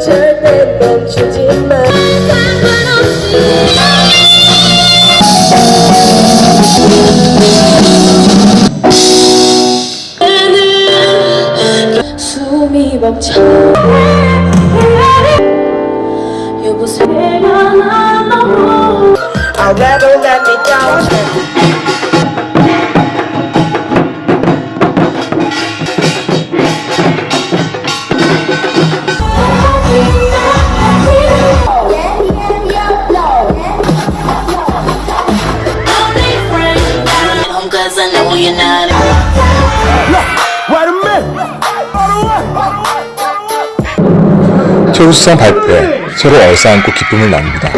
절대 멈추지 마 숨이 벅차 여보세요 I'd rather let me down cause I know you're not 최우수상 발표에 서로 얼싸안고 기쁨을 나눕니다.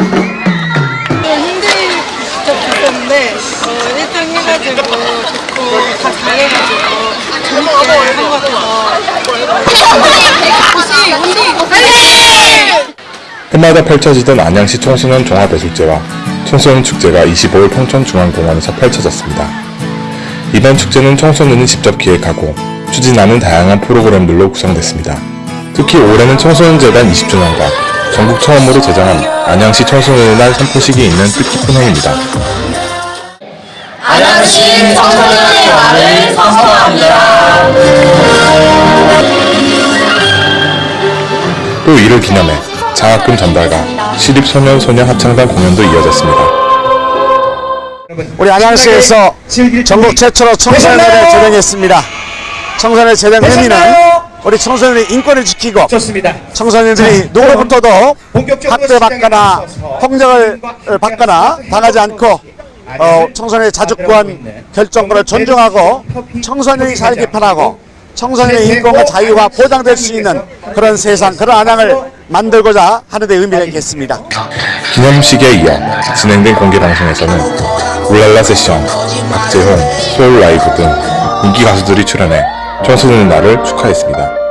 기뻤는데 어, 1등 해가지고 좋고 다 잘해가지고 재밌게 한것 같아서 해마다 펼쳐지던 안양시 청소년 종합예술제와 청소년 축제가 25일 평촌중앙공원에서 펼쳐졌습니다. 이번 축제는 청소년이 직접 기획하고 추진하는 다양한 프로그램들로 구성됐습니다. 특히 올해는 청소년재단 20주년과 전국 처음으로 제정한 안양시 청소년의 날 선포식이 있는 뜻깊은 해입니다. 안양시 청소년의 날을 선포합니다 또 이를 기념해 장학금 전달과 시립소년소녀 합창단 공연도 이어졌습니다. 우리 안양시에서 전국 최초로 청소년회를 제정했습니다. 청소년회 제정 의미는 우리 청소년의 인권을 지키고 좋습니다. 청소년들이 누구로부터도 학대 받거나 시작에 폭력을 있어서 받거나 당하지 않고 어, 청소년의 자주권 결정권을 존중하고 청소년이 살기 편하고 청소년의 인권과 자유가 보장될 수 있는 그런 세상 그런 안양을 만들고자 하는 데 의미를 있겠습니다. 기념식에 이어 진행된 공개방송에서는 울랄라 세션, 박재홍, 소울 라이브 등 인기 가수들이 출연해 청소년의 날을 축하했습니다.